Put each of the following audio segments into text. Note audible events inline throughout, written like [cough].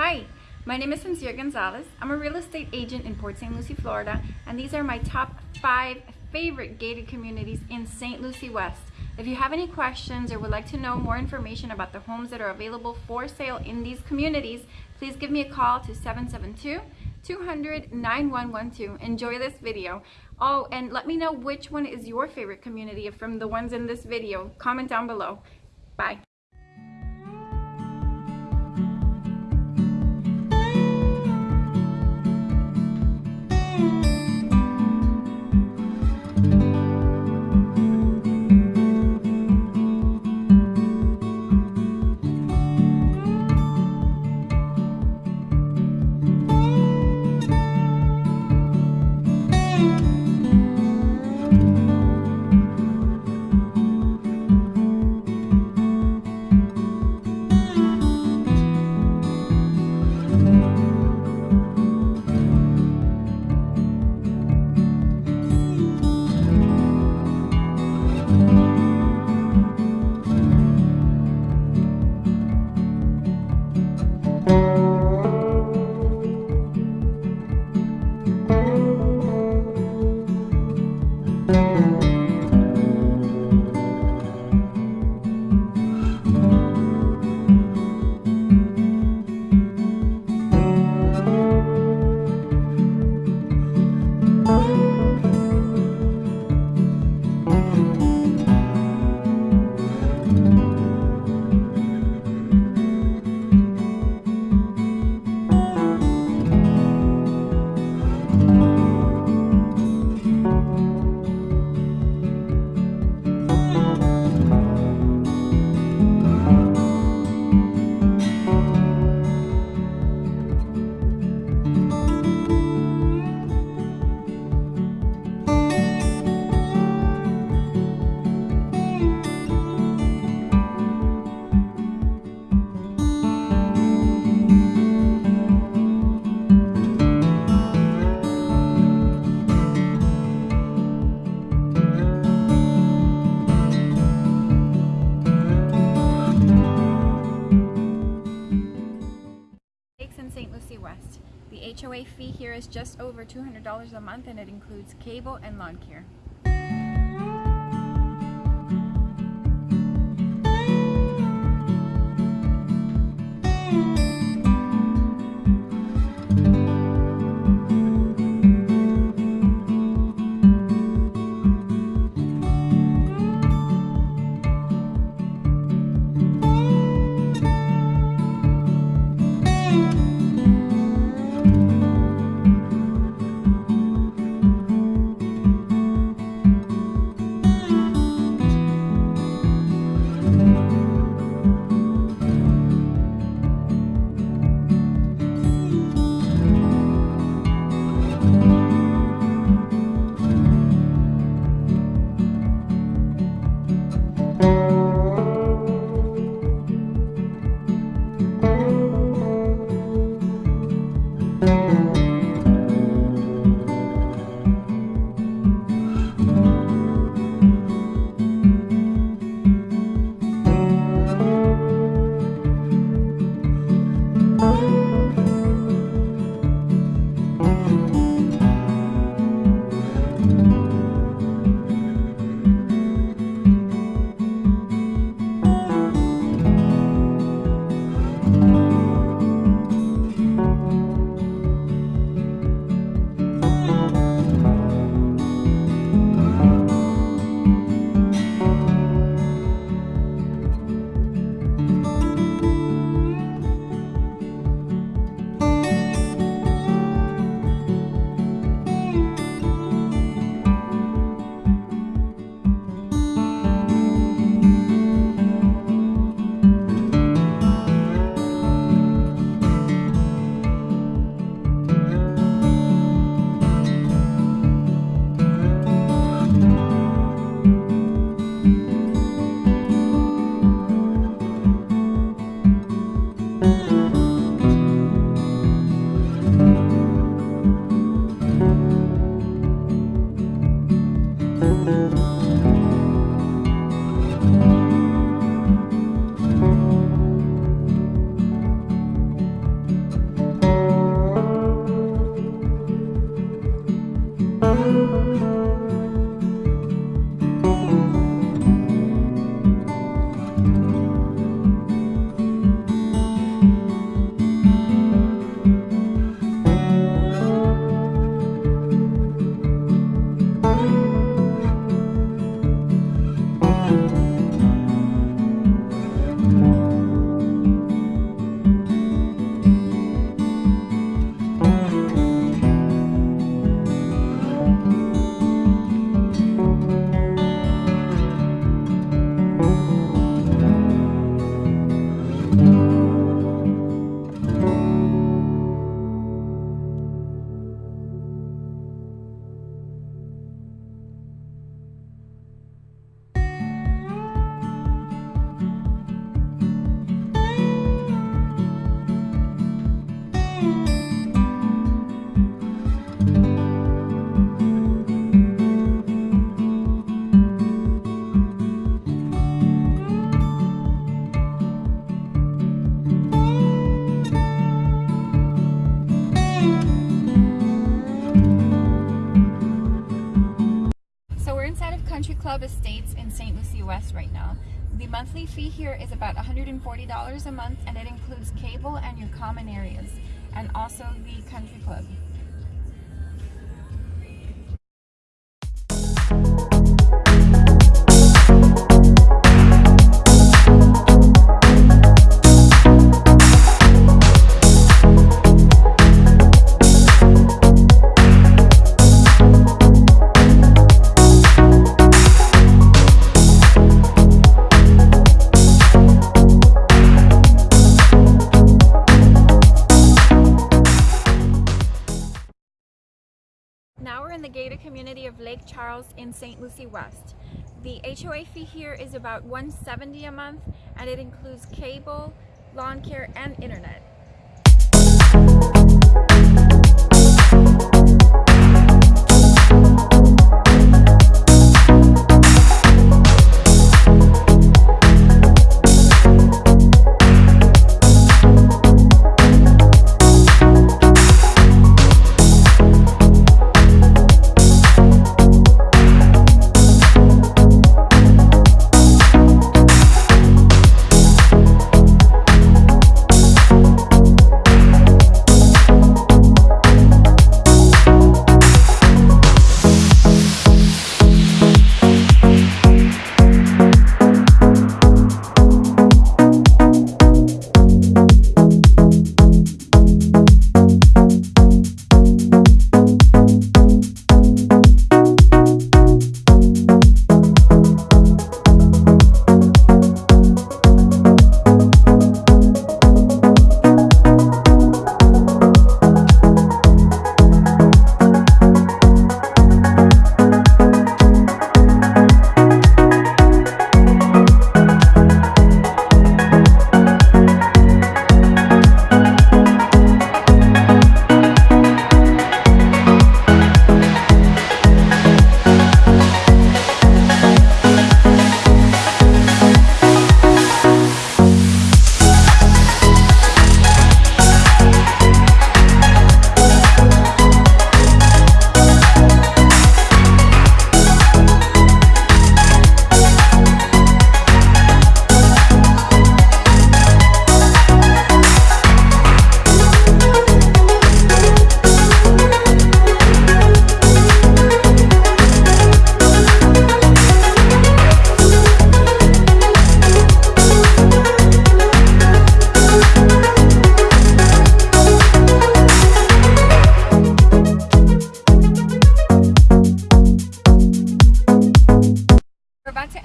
Hi, my name is Sincere Gonzalez. I'm a real estate agent in Port St. Lucie, Florida, and these are my top five favorite gated communities in St. Lucie West. If you have any questions or would like to know more information about the homes that are available for sale in these communities, please give me a call to 772 200 9112. Enjoy this video. Oh, and let me know which one is your favorite community from the ones in this video. Comment down below. Bye. Just over $200 a month and it includes cable and lawn care. Club Estates in St. Lucie West right now. The monthly fee here is about $140 a month and it includes cable and your common areas and also the country club. Lake Charles in St. Lucie West. The HOA fee here is about 170 a month and it includes cable, lawn care, and internet.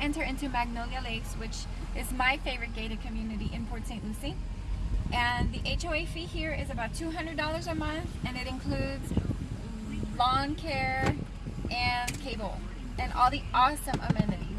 Enter into Magnolia Lakes, which is my favorite gated community in Port St. Lucie. And the HOA fee here is about $200 a month, and it includes lawn care and cable, and all the awesome amenities.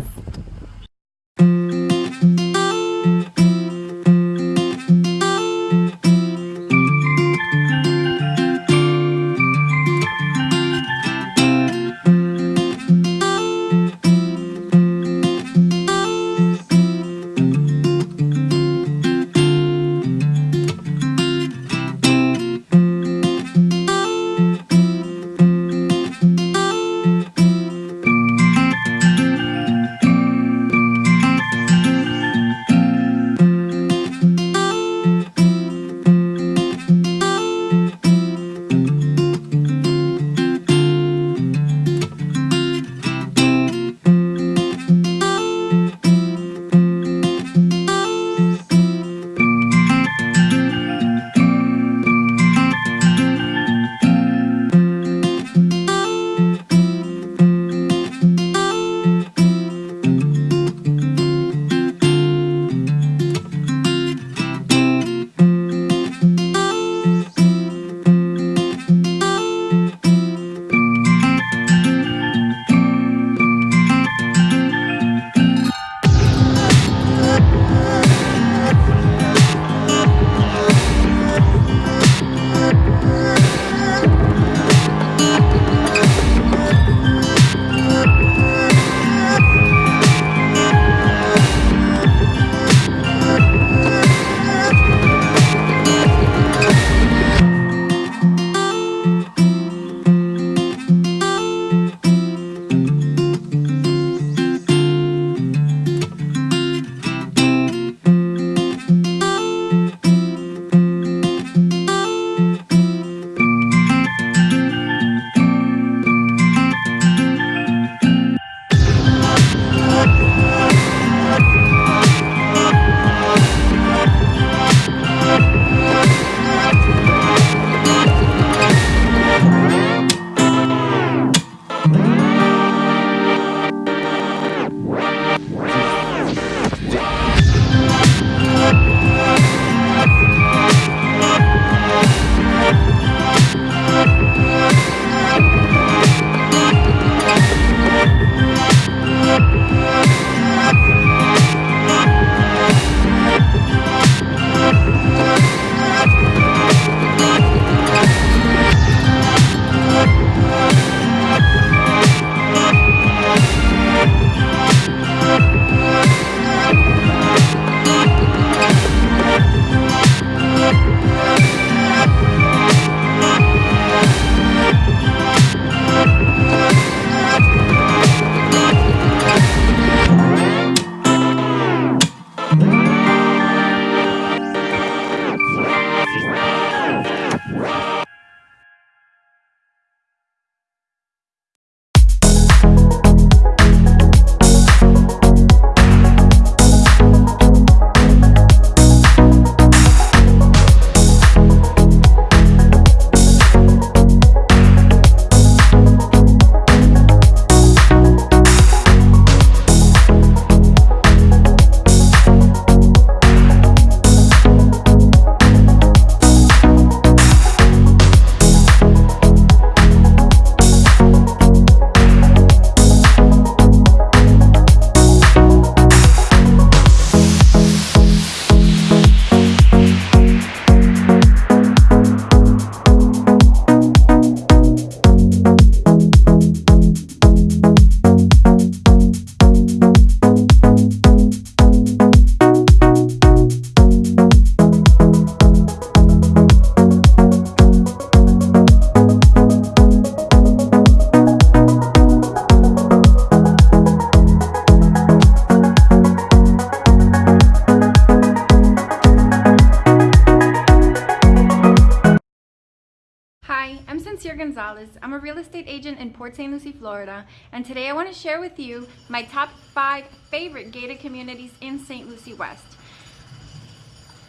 Gonzalez. I'm a real estate agent in Port St. Lucie, Florida, and today I want to share with you my top five favorite gated communities in St. Lucie West.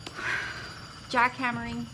[sighs] Jackhammering,